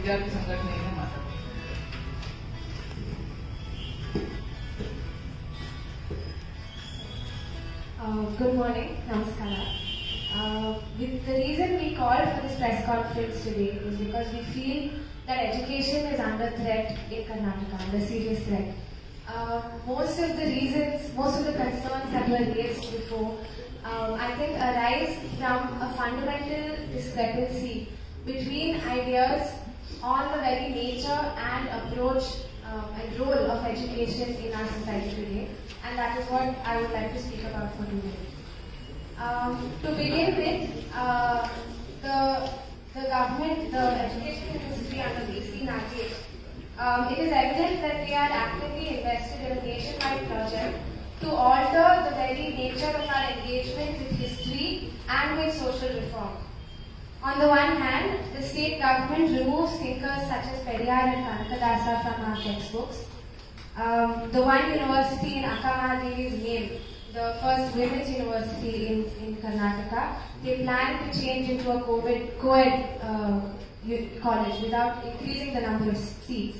ವಿದ್ಯಾರ್ಥಿ ಸಂಘಟನೆಯಿಂದ ಮಾತಾಡ್ತೀನಿ Uh, Good morning, Namaskara. Uh, with the reason we called for this press conference today is because we feel that education is under threat in Karnataka, under serious threat. Uh, most of the reasons, most of the concerns that were raised before, um, I think arise from a fundamental discrepancy between ideas on the very nature and approach um, and role of education in our society today, and that is what I would like to speak about for today. Um, to begin with, uh, the the government, the education ministry under BC Nagesh, um, it is evident that they are actively invested in a nationwide project to alter the very nature of our engagement with history and with social reform. On the one hand, the state government removes thinkers such as Periyar and Kanakadasa from our textbooks. Um, the one university in Akkamahadevi's name, the first women's university in, in Karnataka, they plan to change into a COVID, co-ed uh, college without increasing the number of seats.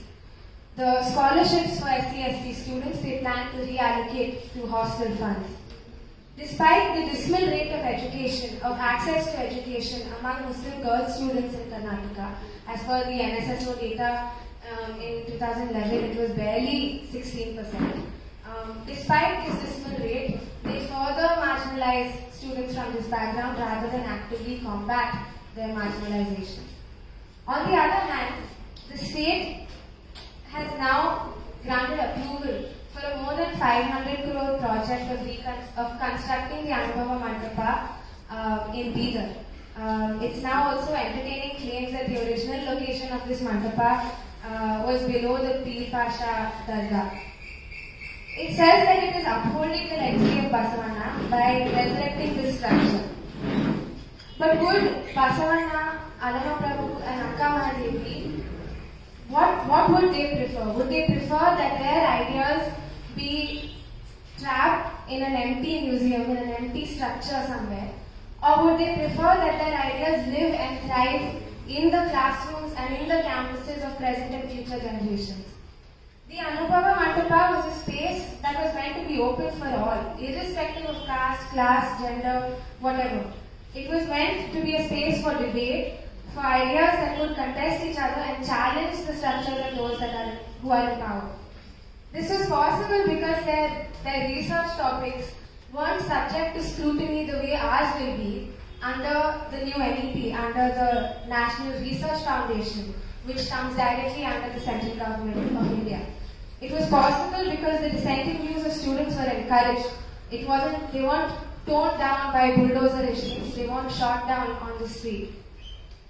The scholarships for SC students, they plan to reallocate to hostel funds. Despite the dismal rate of education, of access to education among Muslim girl students in Karnataka, as per the NSSO data um, in 2011, it was barely 16%. Um, despite this dismal rate, they further marginalize students from this background rather than actively combat their marginalization. On the other hand, the state has now granted approval for a more than 500 crore project of, of constructing the Anubhava Mandapa uh, in Bidar. Um, it's now also entertaining claims that the original location of this mandapa uh, was below the Pir Pasha Dargah. It says that it is upholding the legacy of Basavanna by resurrecting this structure. But would Basavanna, Allama Prabhu, and Akka Mahadevi what, what would they prefer? Would they prefer that their ideas be trapped in an empty museum, in an empty structure somewhere? Or would they prefer that their ideas live and thrive in the classrooms and in the campuses of present and future generations? The Anubhava Mandapa was a space that was meant to be open for all, irrespective of caste, class, gender, whatever. It was meant to be a space for debate, for ideas that would contest each other and challenge the structures and those that are who are in power. This was possible because their, their research topics weren't subject to scrutiny the way ours will be under the new NEP, under the National Research Foundation, which comes directly under the central government of India. It was possible because the dissenting views of students were encouraged. It wasn't, they weren't torn down by bulldozer they weren't shot down on the street.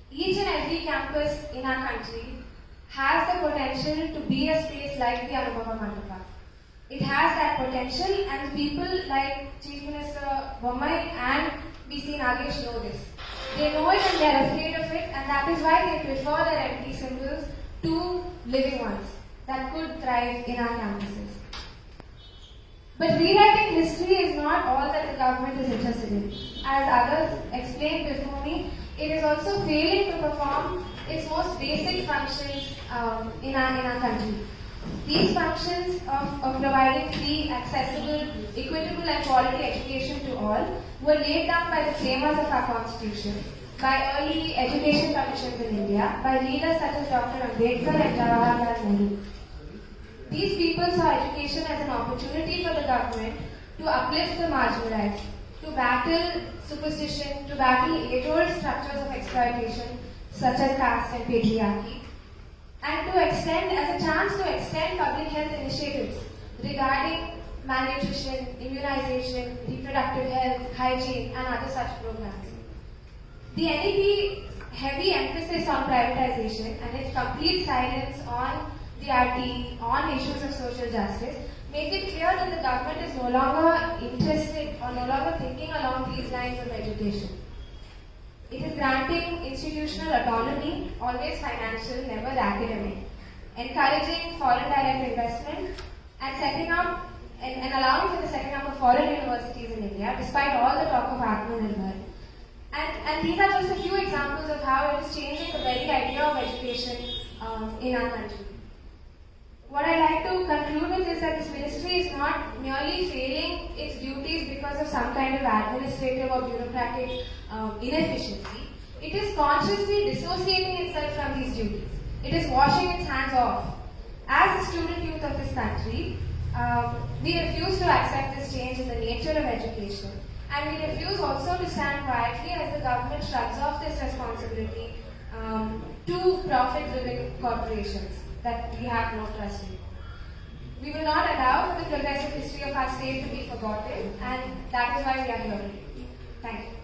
Each and every campus in our country has the potential to be a space like the Anubhava Mandapa. It has that potential and people like Chief Minister Bommai and BC Nagesh know this. They know it and they are afraid of it and that is why they prefer their empty symbols to living ones that could thrive in our campuses. But rewriting history is not all that the government is interested in. As others explained before me, it is also failing to perform its most basic functions um, in, our, in our country. These functions of, of providing free, accessible, equitable and quality education to all were laid down by the framers of our constitution, by early education commissions in India, by leaders such as Dr. Ambedkar and Jawaharlal Nehru. These people saw education as an opportunity for the government to uplift the marginalized, to battle superstition, to battle age-old structures of exploitation such as caste and patriarchy, and to extend, as a chance to extend public health initiatives regarding malnutrition, immunization, reproductive health, hygiene, and other such programs. The NEP heavy emphasis on privatization and its complete silence on the RT, on issues of social justice, make it clear that the government is no longer interested or no longer thinking along these lines of education. It is granting institutional autonomy, always financial, never academic, encouraging foreign direct investment, and setting up and, and allowing for the setting up of foreign universities in India, despite all the talk of Atmanirbhar. And, and these are just a few examples of how it is changing the very idea of education um, in our country. What I'd like to conclude with is that this ministry is not merely failing its duties because of some kind of administrative or bureaucratic um, inefficiency. It is consciously dissociating itself from these duties. It is washing its hands off. As the student youth of this country, um, we refuse to accept this change in the nature of education. And we refuse also to stand quietly as the government shrugs off this responsibility um, to profit-driven corporations that we have no trust in. We will not allow the progressive history of our state to be forgotten, and that is why we are here. Thank you.